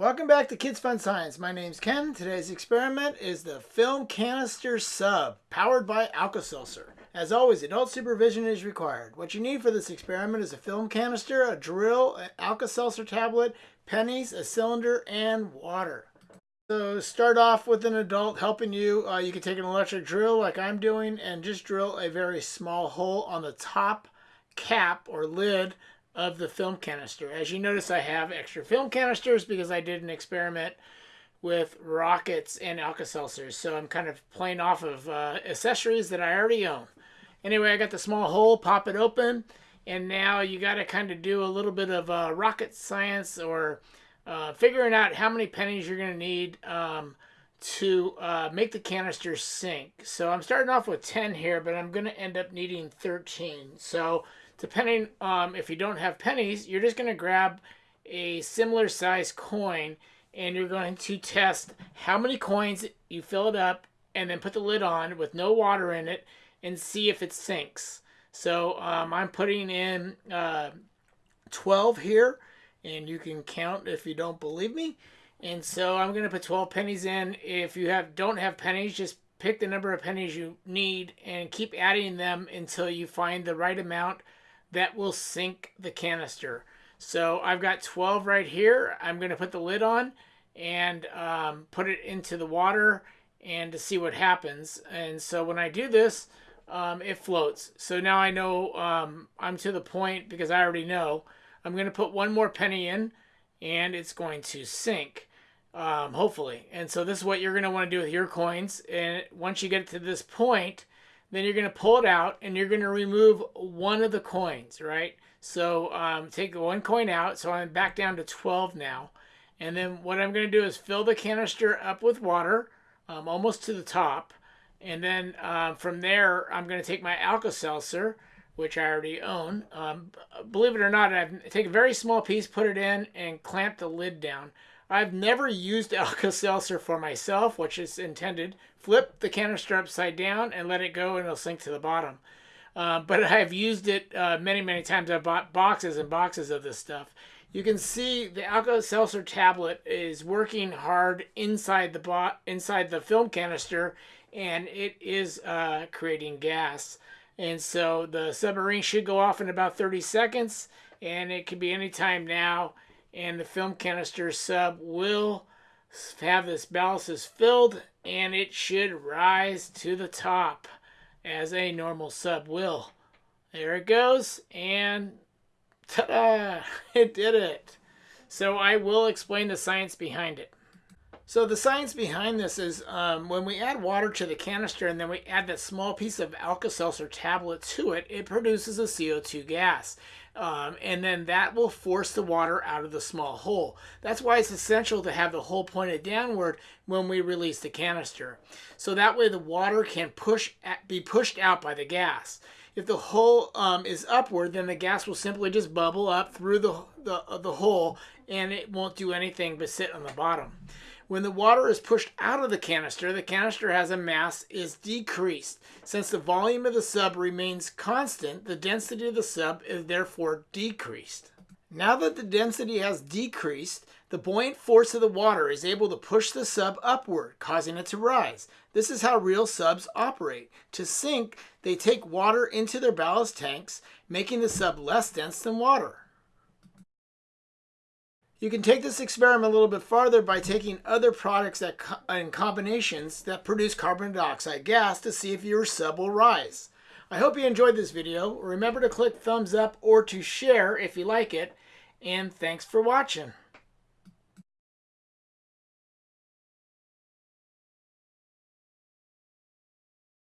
Welcome back to Kids Fun Science. My name's Ken. Today's experiment is the film canister sub, powered by Alka-Seltzer. As always, adult supervision is required. What you need for this experiment is a film canister, a drill, an Alka-Seltzer tablet, pennies, a cylinder, and water. So start off with an adult helping you. Uh, you can take an electric drill like I'm doing and just drill a very small hole on the top cap or lid of the film canister. As you notice, I have extra film canisters because I did an experiment with rockets and Alka-Seltzers. So I'm kind of playing off of uh, accessories that I already own. Anyway, I got the small hole, pop it open, and now you got to kind of do a little bit of uh, rocket science or uh, figuring out how many pennies you're going to need um, to uh, make the canister sink. So I'm starting off with 10 here, but I'm going to end up needing 13. So depending um, if you don't have pennies, you're just going to grab a similar size coin and you're going to test how many coins you fill it up and then put the lid on with no water in it and see if it sinks. So um, I'm putting in uh, 12 here and you can count if you don't believe me. And so I'm going to put 12 pennies in. If you have don't have pennies, just pick the number of pennies you need and keep adding them until you find the right amount that will sink the canister. So I've got 12 right here. I'm going to put the lid on and um, put it into the water and to see what happens. And so when I do this, um, it floats. So now I know um, I'm to the point because I already know. I'm going to put one more penny in and it's going to sink, um, hopefully. And so this is what you're going to want to do with your coins. And once you get to this point, then you're going to pull it out and you're going to remove one of the coins, right? So um, take one coin out. So I'm back down to 12 now. And then what I'm going to do is fill the canister up with water um, almost to the top. And then uh, from there, I'm going to take my Alka-Seltzer, which I already own. Um, believe it or not, I take a very small piece, put it in, and clamp the lid down. I've never used Alka-Seltzer for myself, which is intended. Flip the canister upside down and let it go and it'll sink to the bottom. Uh, but I've used it uh, many, many times. I've bought boxes and boxes of this stuff. You can see the Alka-Seltzer tablet is working hard inside the inside the film canister, and it is uh, creating gas. And so the submarine should go off in about 30 seconds, and it could be any time now and the film canister sub will have this ballast filled and it should rise to the top as a normal sub will. There it goes and ta-da! It did it. So I will explain the science behind it. So the science behind this is um, when we add water to the canister and then we add that small piece of Alka-Seltzer tablet to it, it produces a CO2 gas. Um, and then that will force the water out of the small hole. That's why it's essential to have the hole pointed downward when we release the canister. So that way the water can push at, be pushed out by the gas. If the hole um, is upward, then the gas will simply just bubble up through the, the, the hole and it won't do anything but sit on the bottom. When the water is pushed out of the canister, the canister has a mass is decreased. Since the volume of the sub remains constant, the density of the sub is therefore decreased. Now that the density has decreased, the buoyant force of the water is able to push the sub upward, causing it to rise. This is how real subs operate. To sink, they take water into their ballast tanks, making the sub less dense than water. You can take this experiment a little bit farther by taking other products that and combinations that produce carbon dioxide gas to see if your sub will rise. I hope you enjoyed this video. Remember to click thumbs up or to share if you like it. And thanks for watching.